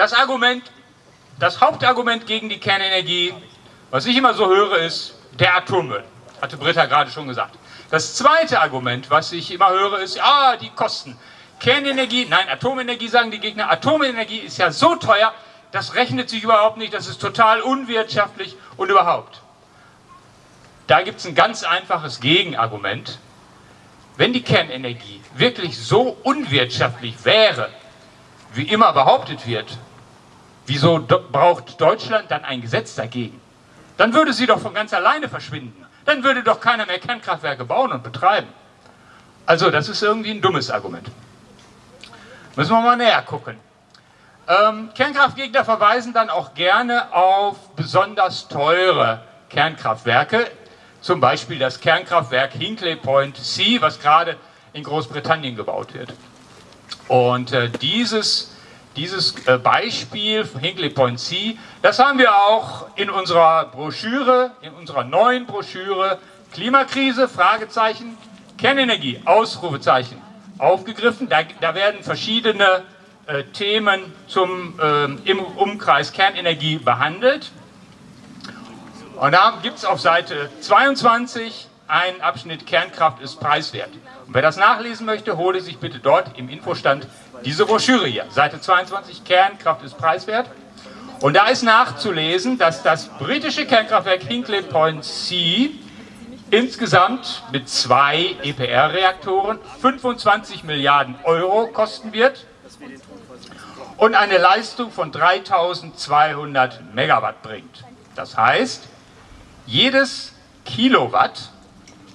das Argument, das Hauptargument gegen die Kernenergie, was ich immer so höre, ist der Atommüll. Hatte Britta gerade schon gesagt. Das zweite Argument, was ich immer höre, ist, ah, die Kosten. Kernenergie, nein, Atomenergie sagen die Gegner, Atomenergie ist ja so teuer, das rechnet sich überhaupt nicht, das ist total unwirtschaftlich und überhaupt. Da gibt es ein ganz einfaches Gegenargument. Wenn die Kernenergie wirklich so unwirtschaftlich wäre, wie immer behauptet wird, wieso braucht Deutschland dann ein Gesetz dagegen? Dann würde sie doch von ganz alleine verschwinden. Dann würde doch keiner mehr Kernkraftwerke bauen und betreiben. Also das ist irgendwie ein dummes Argument. Müssen wir mal näher gucken. Ähm, Kernkraftgegner verweisen dann auch gerne auf besonders teure Kernkraftwerke, zum Beispiel das Kernkraftwerk Hinkley Point C, was gerade in Großbritannien gebaut wird. Und äh, dieses, dieses äh, Beispiel Hinkley Point C, das haben wir auch in unserer Broschüre, in unserer neuen Broschüre Klimakrise, Fragezeichen, Kernenergie, Ausrufezeichen, aufgegriffen. Da, da werden verschiedene äh, Themen zum, äh, im Umkreis Kernenergie behandelt. Und da gibt es auf Seite 22 einen Abschnitt Kernkraft ist preiswert. Und wer das nachlesen möchte, hole sich bitte dort im Infostand diese Broschüre hier. Seite 22, Kernkraft ist preiswert. Und da ist nachzulesen, dass das britische Kernkraftwerk Hinkley Point C insgesamt mit zwei EPR-Reaktoren 25 Milliarden Euro kosten wird und eine Leistung von 3200 Megawatt bringt. Das heißt, jedes Kilowatt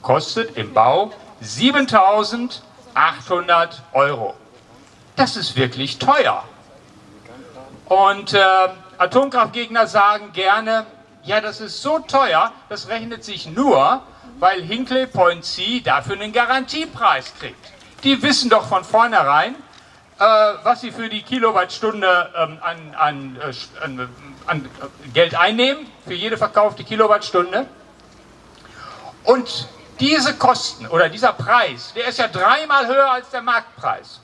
kostet im Bau 7800 Euro. Das ist wirklich teuer. Und äh, Atomkraftgegner sagen gerne, ja, das ist so teuer, das rechnet sich nur, weil Hinkley Point C dafür einen Garantiepreis kriegt. Die wissen doch von vornherein, äh, was sie für die Kilowattstunde ähm, an, an, äh, an, an, Geld einnehmen, für jede verkaufte Kilowattstunde. Und diese Kosten oder dieser Preis, der ist ja dreimal höher als der Marktpreis.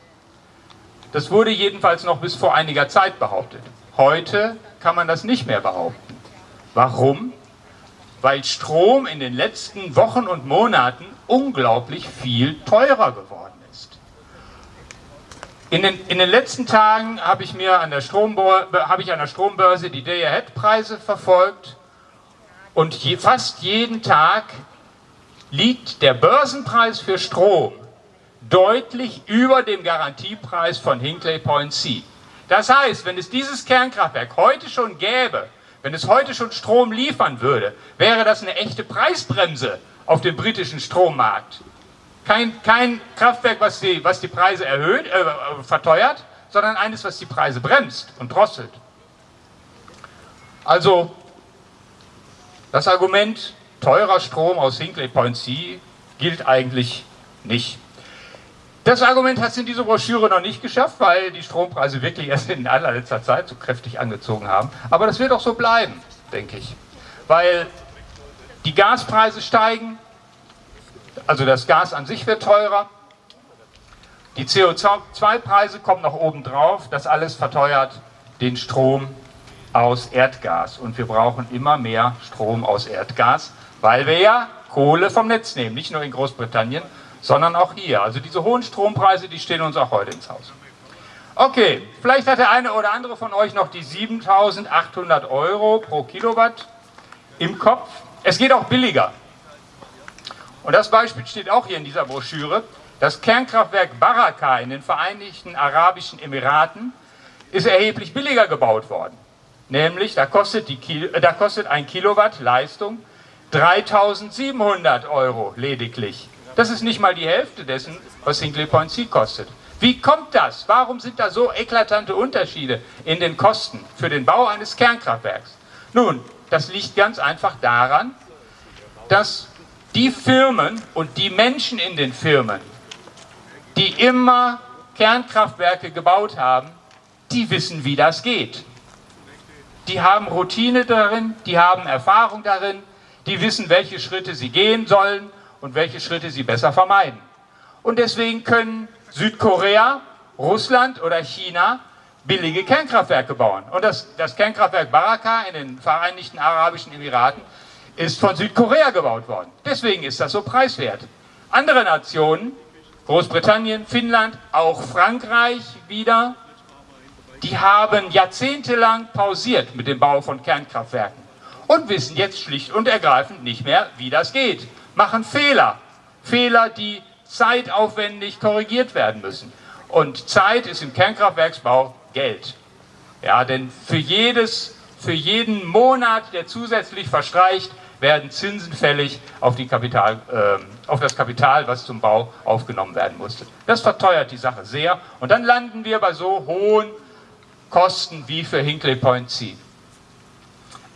Das wurde jedenfalls noch bis vor einiger Zeit behauptet. Heute kann man das nicht mehr behaupten. Warum? weil Strom in den letzten Wochen und Monaten unglaublich viel teurer geworden ist. In den, in den letzten Tagen habe ich mir an der, habe ich an der Strombörse die Day-Ahead-Preise verfolgt und je, fast jeden Tag liegt der Börsenpreis für Strom deutlich über dem Garantiepreis von Hinkley Point C. Das heißt, wenn es dieses Kernkraftwerk heute schon gäbe, wenn es heute schon Strom liefern würde, wäre das eine echte Preisbremse auf dem britischen Strommarkt. Kein, kein Kraftwerk, was die, was die Preise erhöht, äh, verteuert, sondern eines, was die Preise bremst und drosselt. Also das Argument teurer Strom aus Hinkley Point C gilt eigentlich nicht. Das Argument hat es in dieser Broschüre noch nicht geschafft, weil die Strompreise wirklich erst in allerletzter Zeit so kräftig angezogen haben. Aber das wird auch so bleiben, denke ich. Weil die Gaspreise steigen, also das Gas an sich wird teurer, die CO2-Preise kommen noch oben drauf, das alles verteuert den Strom aus Erdgas. Und wir brauchen immer mehr Strom aus Erdgas, weil wir ja Kohle vom Netz nehmen, nicht nur in Großbritannien, sondern auch hier. Also diese hohen Strompreise, die stehen uns auch heute ins Haus. Okay, vielleicht hat der eine oder andere von euch noch die 7.800 Euro pro Kilowatt im Kopf. Es geht auch billiger. Und das Beispiel steht auch hier in dieser Broschüre. Das Kernkraftwerk Baraka in den Vereinigten Arabischen Emiraten ist erheblich billiger gebaut worden. Nämlich, da kostet, die, da kostet ein Kilowatt Leistung 3.700 Euro lediglich. Das ist nicht mal die Hälfte dessen, was Hinkley Point C kostet. Wie kommt das? Warum sind da so eklatante Unterschiede in den Kosten für den Bau eines Kernkraftwerks? Nun, das liegt ganz einfach daran, dass die Firmen und die Menschen in den Firmen, die immer Kernkraftwerke gebaut haben, die wissen, wie das geht. Die haben Routine darin, die haben Erfahrung darin, die wissen, welche Schritte sie gehen sollen und welche Schritte sie besser vermeiden. Und deswegen können Südkorea, Russland oder China billige Kernkraftwerke bauen. Und das, das Kernkraftwerk Baraka in den Vereinigten Arabischen Emiraten ist von Südkorea gebaut worden. Deswegen ist das so preiswert. Andere Nationen, Großbritannien, Finnland, auch Frankreich wieder, die haben jahrzehntelang pausiert mit dem Bau von Kernkraftwerken und wissen jetzt schlicht und ergreifend nicht mehr, wie das geht. Machen Fehler. Fehler, die zeitaufwendig korrigiert werden müssen. Und Zeit ist im Kernkraftwerksbau Geld. Ja, denn für, jedes, für jeden Monat, der zusätzlich verstreicht, werden Zinsen fällig auf, Kapital, äh, auf das Kapital, was zum Bau aufgenommen werden musste. Das verteuert die Sache sehr. Und dann landen wir bei so hohen Kosten wie für Hinkley Point C.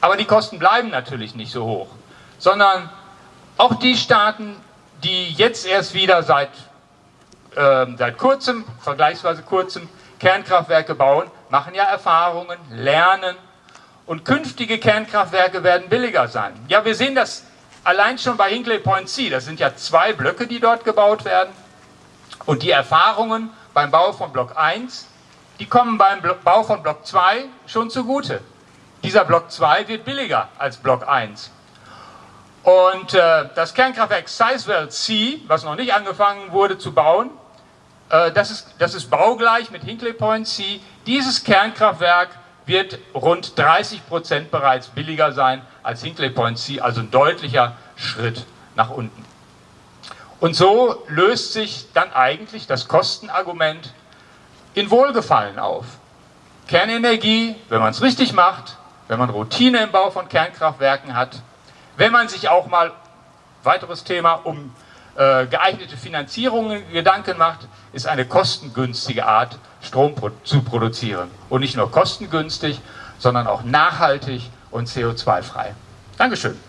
Aber die Kosten bleiben natürlich nicht so hoch, sondern auch die Staaten, die jetzt erst wieder seit, äh, seit kurzem, vergleichsweise kurzem, Kernkraftwerke bauen, machen ja Erfahrungen, lernen und künftige Kernkraftwerke werden billiger sein. Ja, wir sehen das allein schon bei Hinkley Point C. Das sind ja zwei Blöcke, die dort gebaut werden. Und die Erfahrungen beim Bau von Block 1, die kommen beim Bau von Block 2 schon zugute. Dieser Block 2 wird billiger als Block 1. Und äh, das Kernkraftwerk Sizewell C, was noch nicht angefangen wurde zu bauen, äh, das, ist, das ist baugleich mit Hinkley Point C. Dieses Kernkraftwerk wird rund 30 Prozent bereits billiger sein als Hinkley Point C, also ein deutlicher Schritt nach unten. Und so löst sich dann eigentlich das Kostenargument in Wohlgefallen auf. Kernenergie, wenn man es richtig macht, wenn man Routine im Bau von Kernkraftwerken hat, wenn man sich auch mal, weiteres Thema, um äh, geeignete Finanzierungen Gedanken macht, ist eine kostengünstige Art, Strom zu produzieren. Und nicht nur kostengünstig, sondern auch nachhaltig und CO2-frei. Dankeschön.